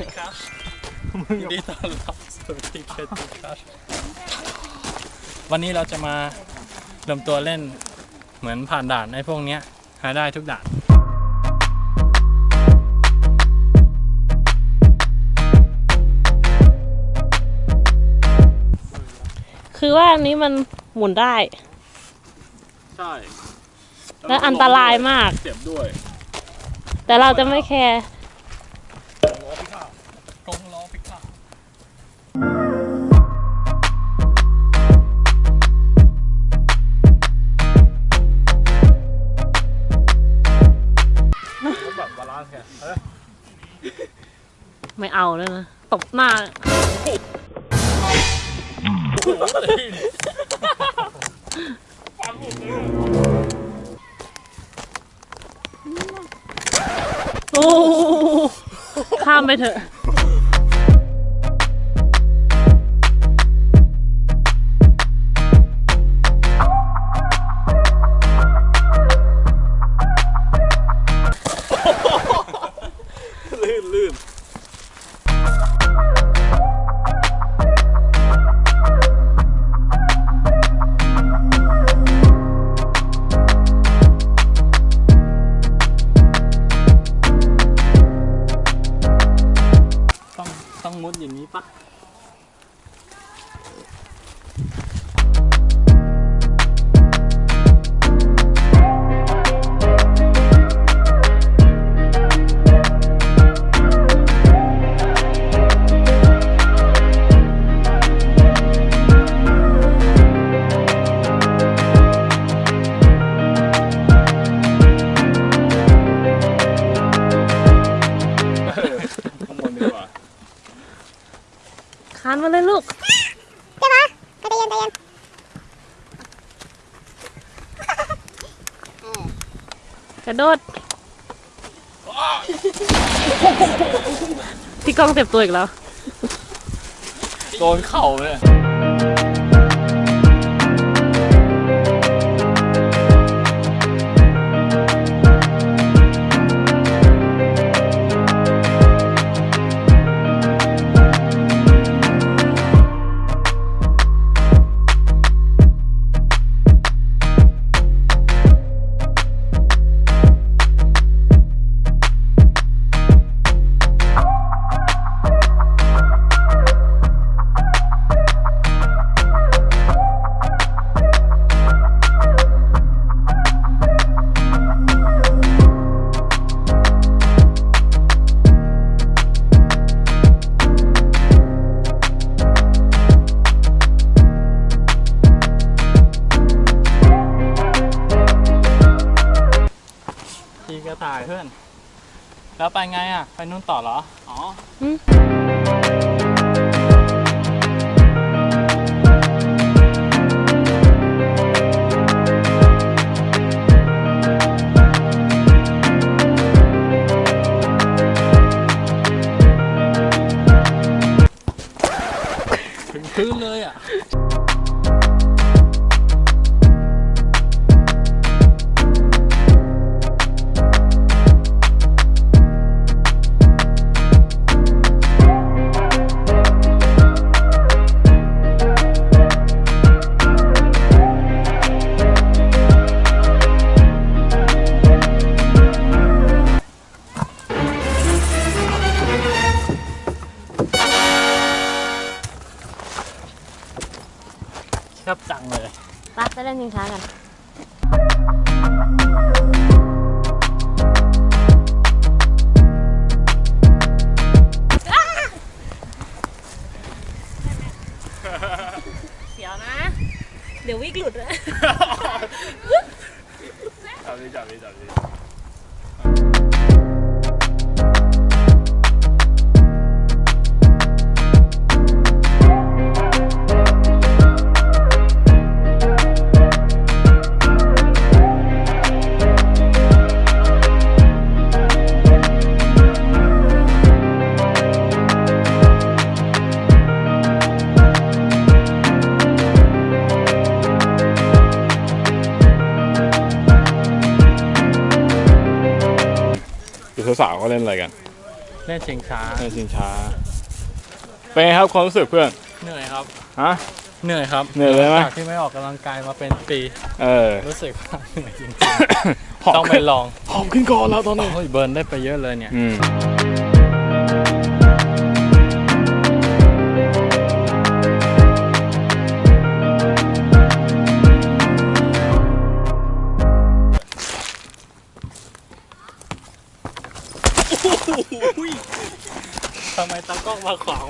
ยินดีต้อนรับสู่ทีเคทีคัชวันนี้เราจะมาเริ่มตัวเล่นเหมือนผ่านด่านไอ้พวกเนี้ยหาได้ทุกด่านคือว่าอันนี้มันหมุนได้ ใช่และอันตรายมาก เจ็บด้วย แต่เราจะไม่แคร์ ไม่เอาแล้วนะ ตบหน้า โอ้ข้ามไปเถอะ ลื่นลื่นต้องต้องมุดอย่างนี้ปะานมาเลยลูกกระโดดพี่ก้องเจ็บตัวอีกแล้ว โดนเข่าเลยายเพื่อน แล้วไปไงอะ ไปนู่นต่อเหรอ อ๋ออืมถึงพื้นเลยอะ งเลยไปไปเล่นยิงช้ากันเสียวนะ เดี๋ยววิกหลุดเลย จับดิจับดิจับดิ สาวๆเขาเล่นอะไรกันเล่นชิงช้าเล่นชิงช้าเป็นไงครับความรู้สึกเพื่อนเหนื่อยครับฮะเหนื่อยครับเหนื่อยเลยไหมจากที่ไม่ออกกำลังกายมาเป็นปีเออรู้สึกว่าเหนื่อยจริงหอบๆต้องไปขึ้นลองหอบขึ้นก่อนแล้วตอนนี้โอ้ยเบิร์นได้ไปเยอะเลยเนี่ย กล้องมาขวาง